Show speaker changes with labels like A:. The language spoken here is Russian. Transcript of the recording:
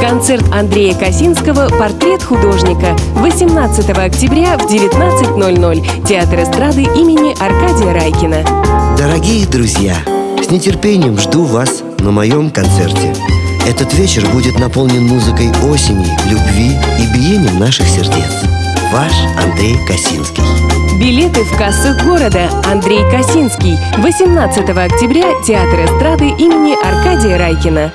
A: Концерт Андрея Косинского «Портрет художника» 18 октября в 19.00. Театр эстрады имени Аркадия Райкина.
B: Дорогие друзья, с нетерпением жду вас на моем концерте. Этот вечер будет наполнен музыкой осени, любви и биением наших сердец. Ваш Андрей Косинский.
A: Билеты в кассах города. Андрей Косинский. 18 октября. Театр эстрады имени Аркадия Райкина.